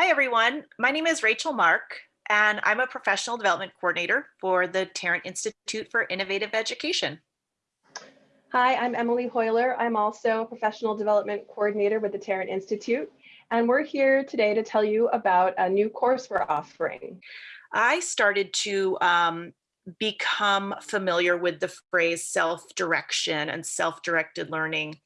Hi, everyone. My name is Rachel Mark, and I'm a professional development coordinator for the Tarrant Institute for Innovative Education. Hi, I'm Emily Hoyler. I'm also a professional development coordinator with the Tarrant Institute, and we're here today to tell you about a new course we're offering. I started to um, become familiar with the phrase self-direction and self-directed learning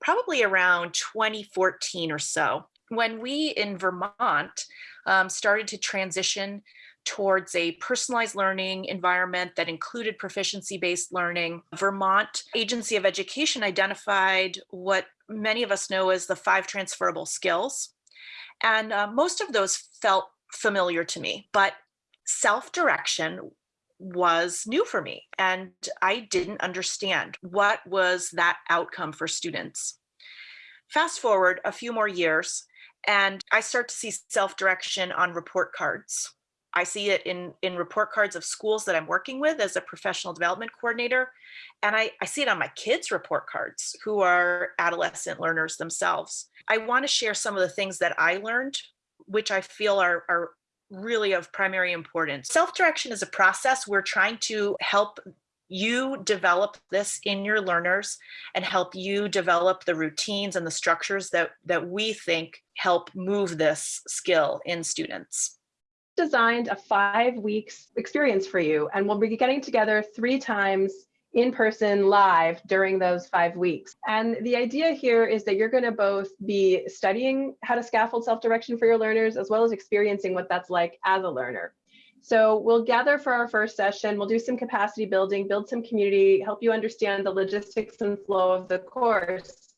probably around 2014 or so when we in Vermont um, started to transition towards a personalized learning environment that included proficiency-based learning, Vermont Agency of Education identified what many of us know as the five transferable skills. And uh, most of those felt familiar to me, but self-direction was new for me and I didn't understand what was that outcome for students. Fast forward a few more years and I start to see self-direction on report cards. I see it in, in report cards of schools that I'm working with as a professional development coordinator. And I, I see it on my kids' report cards who are adolescent learners themselves. I wanna share some of the things that I learned, which I feel are, are really of primary importance. Self-direction is a process. We're trying to help you develop this in your learners and help you develop the routines and the structures that, that we think help move this skill in students. Designed a five weeks experience for you and we'll be getting together three times in person live during those five weeks. And the idea here is that you're going to both be studying how to scaffold self-direction for your learners as well as experiencing what that's like as a learner. So we'll gather for our first session, we'll do some capacity building, build some community, help you understand the logistics and flow of the course.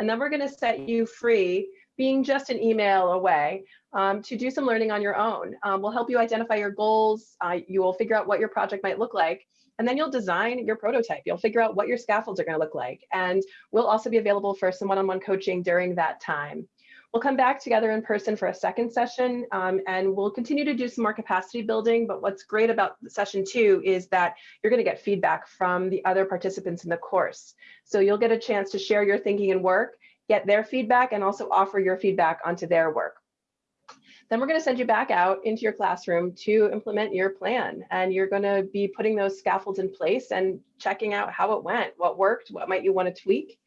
And then we're gonna set you free, being just an email away, um, to do some learning on your own. Um, we'll help you identify your goals, uh, you will figure out what your project might look like, and then you'll design your prototype. You'll figure out what your scaffolds are gonna look like. And we'll also be available for some one-on-one -on -one coaching during that time. We'll come back together in person for a second session um, and we'll continue to do some more capacity building. But what's great about session two is that you're going to get feedback from the other participants in the course. So you'll get a chance to share your thinking and work, get their feedback, and also offer your feedback onto their work. Then we're going to send you back out into your classroom to implement your plan. And you're going to be putting those scaffolds in place and checking out how it went, what worked, what might you want to tweak,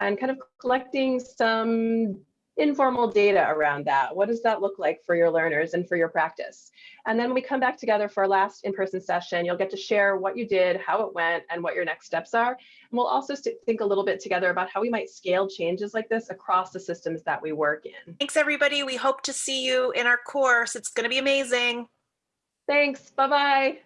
and kind of collecting some informal data around that. What does that look like for your learners and for your practice? And then when we come back together for our last in-person session. You'll get to share what you did, how it went, and what your next steps are. And we'll also think a little bit together about how we might scale changes like this across the systems that we work in. Thanks, everybody. We hope to see you in our course. It's going to be amazing. Thanks. Bye-bye.